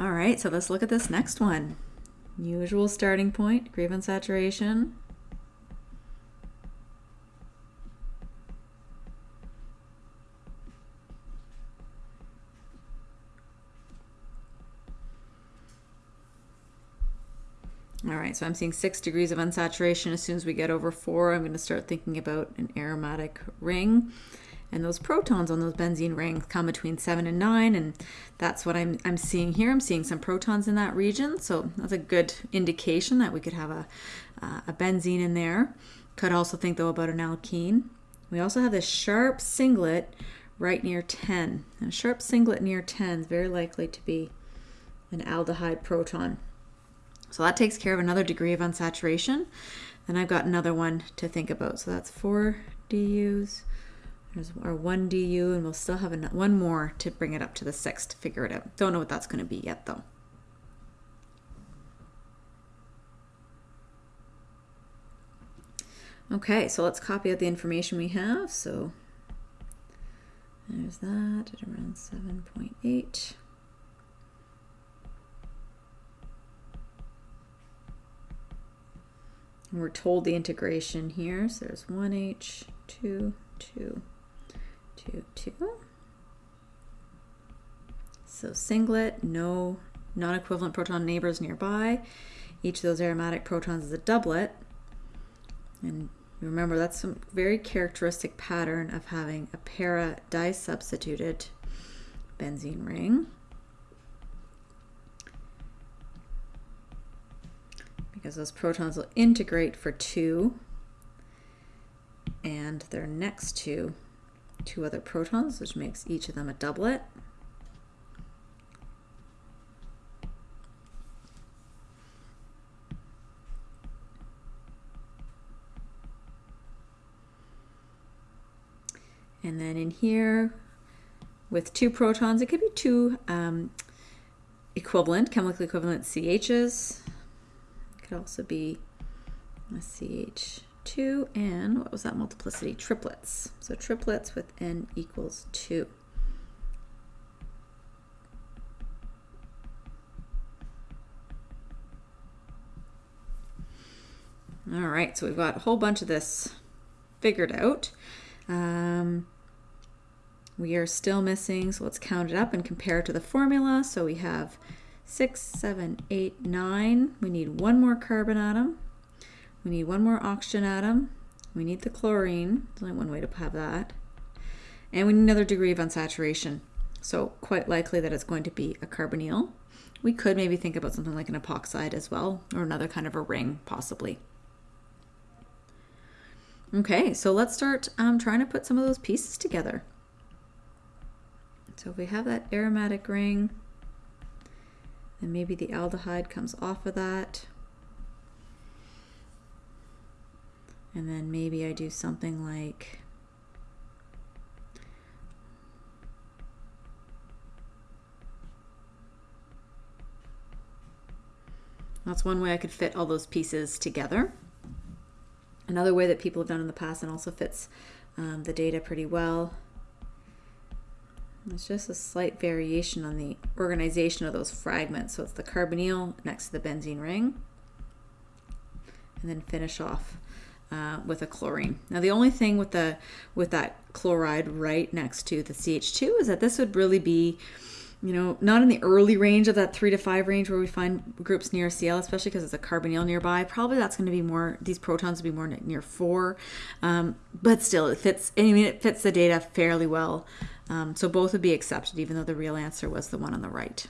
All right, so let's look at this next one. Usual starting point, degree saturation. All right, so I'm seeing six degrees of unsaturation. As soon as we get over four, I'm going to start thinking about an aromatic ring. And those protons on those benzene rings come between seven and nine, and that's what I'm, I'm seeing here. I'm seeing some protons in that region, so that's a good indication that we could have a, uh, a benzene in there. Could also think, though, about an alkene. We also have this sharp singlet right near 10. And a sharp singlet near 10 is very likely to be an aldehyde proton. So that takes care of another degree of unsaturation. Then I've got another one to think about. So that's 4 DUs. There's our 1 DU, and we'll still have one more to bring it up to the 6 to figure it out. Don't know what that's going to be yet, though. Okay, so let's copy out the information we have. So there's that at around 7.8. And we're told the integration here. So there's 1H, 2, 2, 2, 2. So singlet, no non-equivalent proton neighbors nearby. Each of those aromatic protons is a doublet. And remember, that's a very characteristic pattern of having a para disubstituted benzene ring. because those protons will integrate for two and they're next to two other protons, which makes each of them a doublet. And then in here, with two protons, it could be two um, equivalent, chemically equivalent CHs It could also be a CH2 and what was that multiplicity? Triplets. So triplets with n equals 2. All right, so we've got a whole bunch of this figured out. Um, we are still missing, so let's count it up and compare it to the formula. So we have six, seven, eight, nine. We need one more carbon atom. We need one more oxygen atom. We need the chlorine. There's only one way to have that. And we need another degree of unsaturation. So quite likely that it's going to be a carbonyl. We could maybe think about something like an epoxide as well, or another kind of a ring, possibly. Okay, so let's start um, trying to put some of those pieces together. So if we have that aromatic ring, and maybe the aldehyde comes off of that. And then maybe I do something like That's one way I could fit all those pieces together. Another way that people have done in the past and also fits um, the data pretty well it's just a slight variation on the organization of those fragments. So it's the carbonyl next to the benzene ring. And then finish off uh, with a chlorine. Now the only thing with the with that chloride right next to the CH2 is that this would really be you know, not in the early range of that three to five range where we find groups near Cl, especially because it's a carbonyl nearby. Probably that's going to be more, these protons would be more near four. Um, but still, it fits, I mean, it fits the data fairly well um, so both would be accepted, even though the real answer was the one on the right.